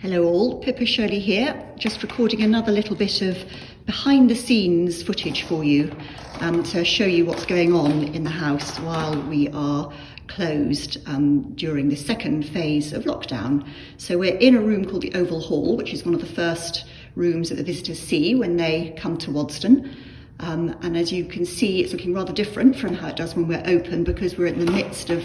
Hello all, Pippa Shirley here, just recording another little bit of behind the scenes footage for you um, to show you what's going on in the house while we are closed um, during the second phase of lockdown. So we're in a room called the Oval Hall, which is one of the first rooms that the visitors see when they come to Wadston. Um, and as you can see, it's looking rather different from how it does when we're open because we're in the midst of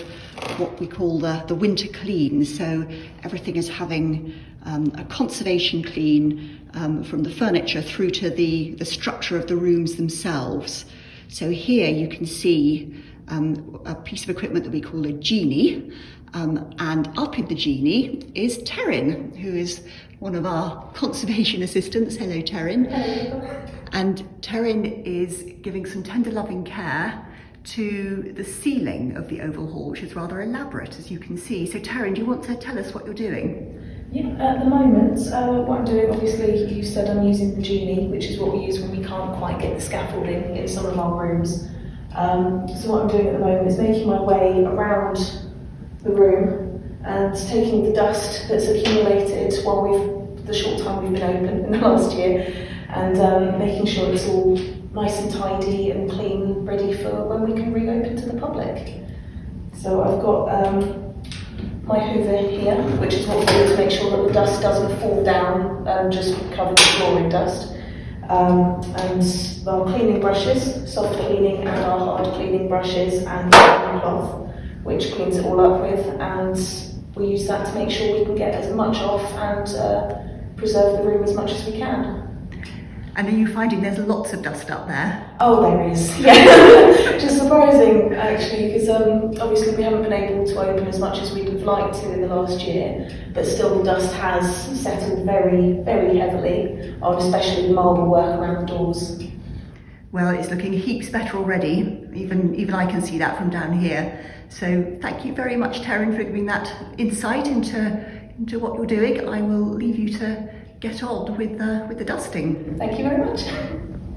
what we call the, the winter clean. So everything is having um, a conservation clean um, from the furniture through to the, the structure of the rooms themselves. So here you can see um, a piece of equipment that we call a genie. Um, and up in the genie is Terrin, who is one of our conservation assistants. Hello, Terrin. Hello. And Terrin is giving some tender loving care to the ceiling of the Oval Hall, which is rather elaborate, as you can see. So Terrin, do you want to tell us what you're doing? Yeah, at the moment, uh, what I'm doing, obviously, you said I'm using the Genie, which is what we use when we can't quite get the scaffolding in some of our rooms. Um, so what I'm doing at the moment is making my way around the room and taking the dust that's accumulated while we've, the short time we've been open in the last year, and um, making sure it's all nice and tidy and clean, ready for when we can reopen to the public. So I've got um, my hoover here, which is what we do to make sure that the dust doesn't fall down and just cover the floor in dust. Um, and our cleaning brushes, soft cleaning and our hard cleaning brushes and cloth, which cleans it all up with. And we use that to make sure we can get as much off and uh, preserve the room as much as we can. And are you finding there's lots of dust up there? Oh, there is. Yeah, which is surprising actually, because um, obviously we haven't been able to open as much as we'd have liked to in the last year, but still the dust has settled very, very heavily on especially the marble work around the doors. Well, it's looking heaps better already. Even even I can see that from down here. So thank you very much, Terrin, for giving that insight into into what you're doing. I will leave you to get on with the, with the dusting. Thank you very much.